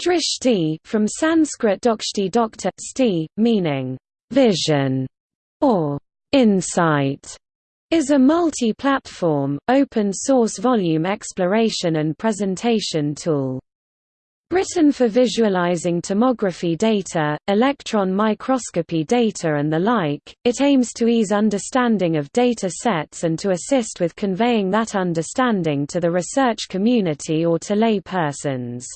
Drishti from Sanskrit dokshti doctor, sti, meaning vision or insight, is a multi-platform, open-source volume exploration and presentation tool. Written for visualizing tomography data, electron microscopy data and the like, it aims to ease understanding of data sets and to assist with conveying that understanding to the research community or to lay persons.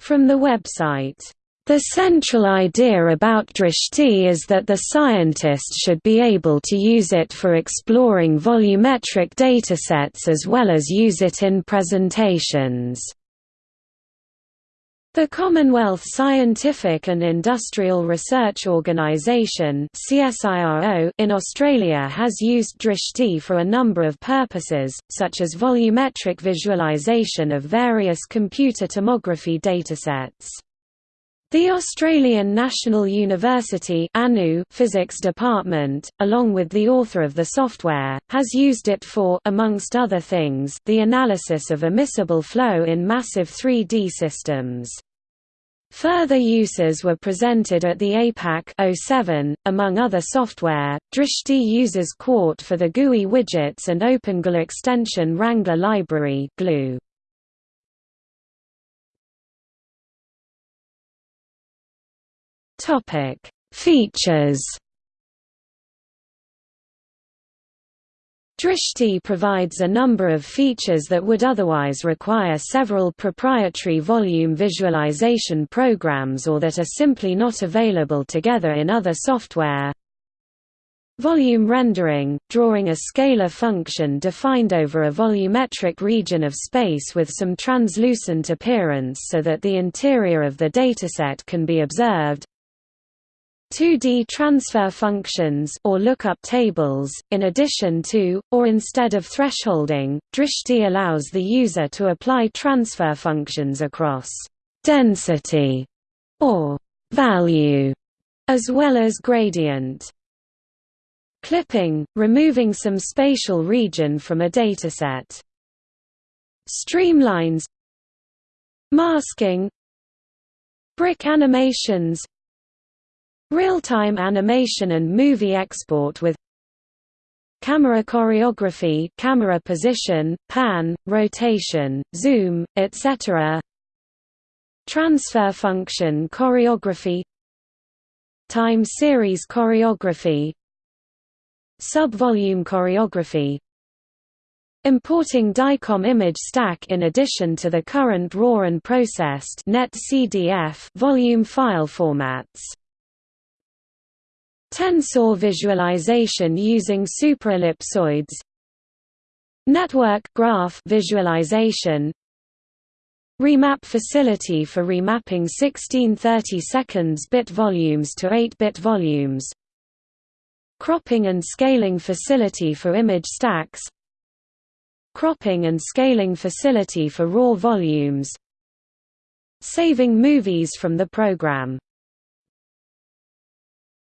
From the website, the central idea about Drishti is that the scientist should be able to use it for exploring volumetric datasets as well as use it in presentations. The Commonwealth Scientific and Industrial Research Organisation in Australia has used Drishti for a number of purposes, such as volumetric visualisation of various computer tomography datasets. The Australian National University Physics Department, along with the author of the software, has used it for amongst other things, the analysis of immiscible flow in massive 3D systems. Further uses were presented at the APAC 07. Among other software, Drishti uses Qt for the GUI widgets and OpenGL extension Wrangler library GLEW. Topic: Features Drishti provides a number of features that would otherwise require several proprietary volume visualization programs or that are simply not available together in other software. Volume rendering, drawing a scalar function defined over a volumetric region of space with some translucent appearance so that the interior of the dataset can be observed. 2D transfer functions or lookup tables, in addition to, or instead of thresholding, Drishti allows the user to apply transfer functions across density or value, as well as gradient. Clipping, removing some spatial region from a dataset. Streamlines Masking Brick animations Real-time animation and movie export with camera choreography camera position, pan, rotation, zoom, etc. Transfer function choreography. Time series choreography. Sub-volume choreography. Importing DICOM image stack in addition to the current RAW and processed NetCDF volume file formats Tensor visualization using superellipsoids Network graph visualization. Remap facility for remapping 1630 seconds bit volumes to 8-bit volumes. Cropping and scaling facility for image stacks. Cropping and scaling facility for raw volumes. Saving movies from the program